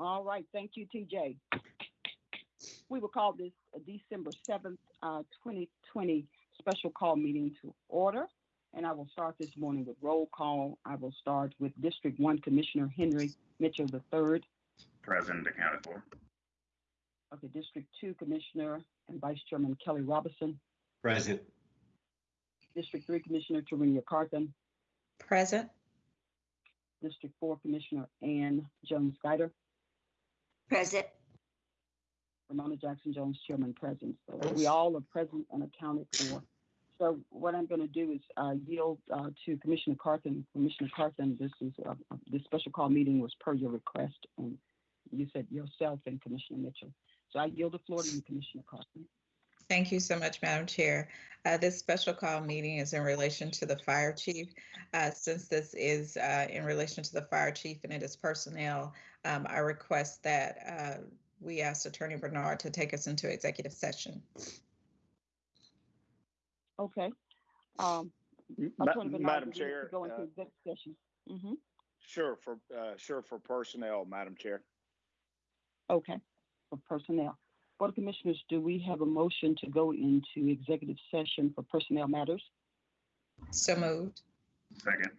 All right, thank you, TJ. We will call this December seventh, uh, twenty twenty special call meeting to order. And I will start this morning with roll call. I will start with District One Commissioner Henry Mitchell III. Present accounted for. Okay, District Two Commissioner and Vice Chairman Kelly Robinson. Present. District Three Commissioner Tarenia Carthen. Present. District Four Commissioner Ann Jones Guider. Present. Romona Jackson Jones, Chairman present. So we all are present and accounted for. So what I'm going to do is uh, yield uh, to Commissioner Carthen. Commissioner Carthen, this is uh, this special call meeting was per your request, and you said yourself and Commissioner Mitchell. So I yield the floor to you, Commissioner Carthen. Thank you so much, Madam Chair. Uh, This special call meeting is in relation to the fire chief. Uh, Since this is uh, in relation to the fire chief and it is personnel, um, I request that uh, we ask Attorney Bernard to take us into executive session. Okay. Um, Ma- Attorney Bernard, Madam we need to Chair, Go into uh, executive session. hmm sure for, uh, sure for personnel, Madam Chair. Okay, for personnel. Board of Commissioners, do we have a motion to go into executive session for personnel matters? So moved. Second.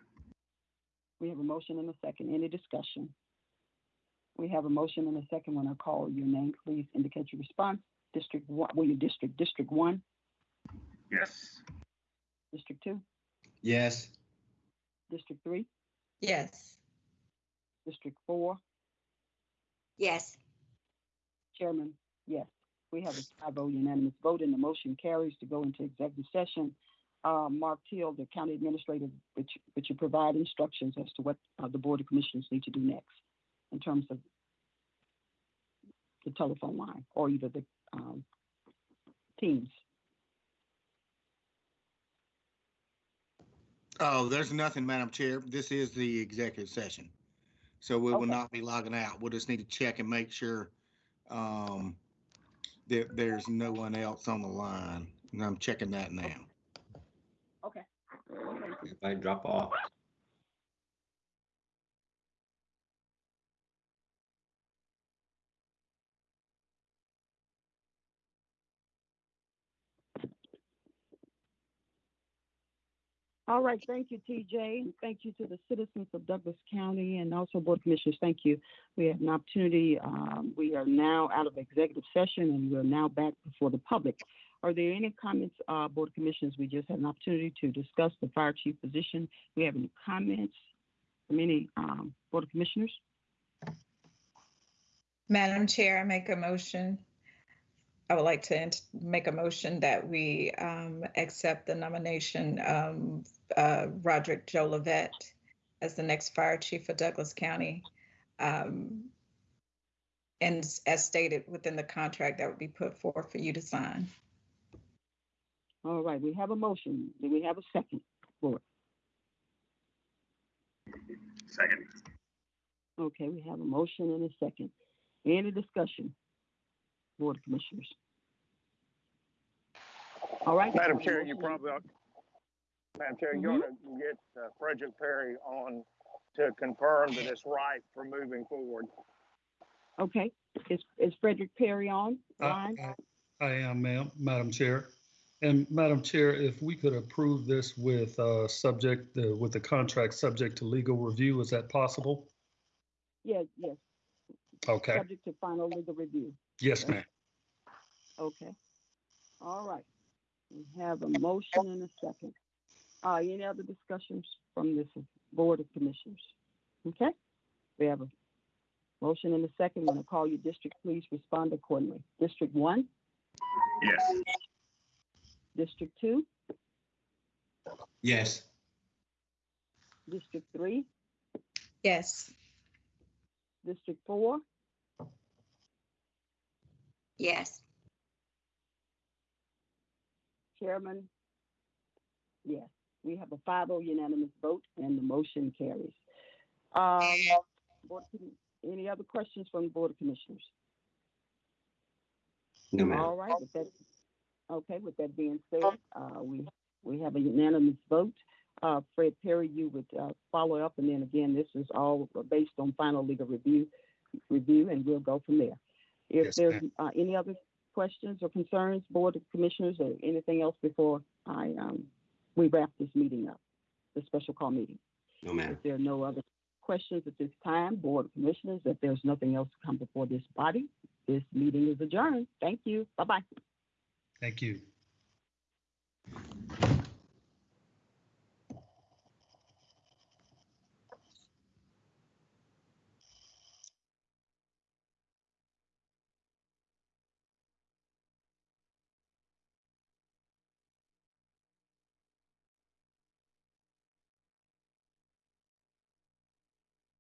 We have a motion and a second. Any discussion? We have a motion and a second. When I call your name, please indicate your response. District one, well, your district, District One, Yes. District Two, Yes. District Three, Yes. District Four, Yes. Chairman, yes. We have a five vote unanimous vote and the motion carries to go into executive session. Uh, Mark Teal, the county administrator, would you, you provide instructions as to what uh, the Board of Commissioners need to do next in terms of the telephone line or either the um, teams? Oh, there's nothing, Madam Chair. This is the executive session. So we will not be logging out. We'll just need to check and make sure um, that there's no one else on the line. And I'm checking that now. Okay. If I drop off. All right, thank you, TJ, thank you to the citizens of Douglas County and also Board Commissioners. Thank you. We have an opportunity. Um, we are now out of executive session and we're now back before the public. Are there any comments, uh, Board Commissioners? We just had an opportunity to discuss the fire chief position. We have any comments from any um, Board of Commissioners? Madam Chair, I make a motion. I would like to make a motion that we um, accept the nomination um, uh, Roderick Jolivette as the next fire chief for Douglas County. Um, And as stated within the contract that would be put forth for you to sign. All right, we have a motion. Do we have a second for it? Second. Okay, we have a motion and a second. Any discussion? Board of Commissioners. All right. Madam Chair, you probably, ought- Madam Chair, you ought to get uh, Frederick Perry on to confirm that it's right for moving forward. Okay, is, is Frederick Perry on Uh, line? I I am, ma'am, Madam Chair. And Madam Chair, if we could approve this with, uh, subject, uh, with the contract subject to legal review, is that possible? Yes, yes, Okay, subject to final legal review. Yes, ma'am. Okay. All right. We have a motion and a second. Uh, any other discussions from this Board of Commissioners? Okay, we have a motion and a second. When I call you district, please respond accordingly. District one, Yes. District two, Yes. District three, Yes. District four, Yes. Chairman? Yes, we have a 5-0 unanimous vote and the motion carries. Um, Board of Commi- any other questions from the Board of Commissioners? No, ma'am. All right, with that, okay, with that being said, uh, we, we have a unanimous vote. Uh, Fred Perry, you would, uh, follow up, and then again, this is all based on final legal review. review, and we'll go from there. If Yes, there's uh, any other questions or concerns, Board of Commissioners, or anything else before I, um, we wrap this meeting up, the special call meeting. No, ma'am. If there are no other questions at this time, Board of Commissioners, if there's nothing else to come before this body, this meeting is adjourned. Thank you. Bye-bye. Thank you.